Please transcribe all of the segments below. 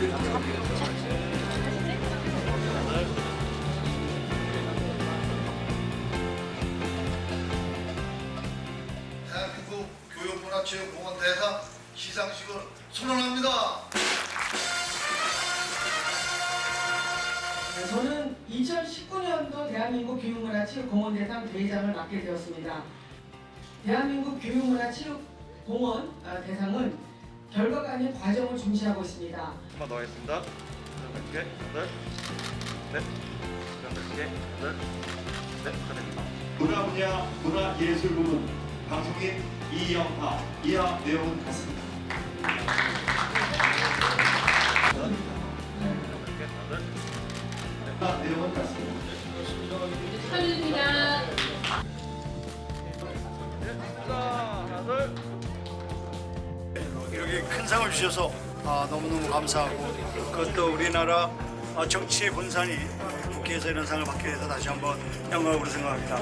대한민국 교육문화체육공원 대상 시상식을 선언합니다. 네, 저는 2019년도 대한민국 교육문화체육공원 대상 대회장을 맡게 되었습니다. 대한민국 교육문화체육공원 아, 대상은 결과가 아닌 과정을 중시하고 있습니다. 한번 더 하겠습니다. 개, 여덟, 넷, 개, 여덟, 넷, 축하드립니다. 문화 분야 문화 예술 부문 방송인 이영하 이하 내용은 같습니다. 문화 내용은 같습니다. 축하드립니다. 이렇게 큰 상을 주셔서 아, 너무너무 감사하고 그것도 우리나라 아, 정치의 본산이 국회에서 이런 상을 받게 돼서 다시 한번 영광으로 생각합니다.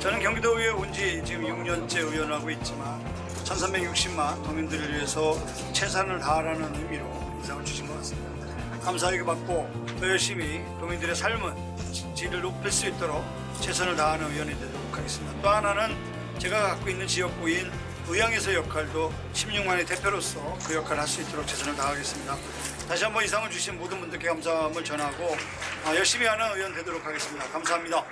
저는 경기도의회 온 지 지금 6년째 의원하고 있지만 1360만 도민들을 위해서 최선을 다하라는 의미로 이 상을 주신 것 같습니다. 감사하게 받고 더 열심히 도민들의 삶은 질을 높일 수 있도록 최선을 다하는 의원이 되도록 하겠습니다. 또 하나는 제가 갖고 있는 지역구인 의향에서 역할도 16만의 대표로서 그 역할을 할 수 있도록 최선을 다하겠습니다. 다시 한번 이상을 주신 모든 분들께 감사함을 전하고 아, 열심히 하는 의원 되도록 하겠습니다. 감사합니다.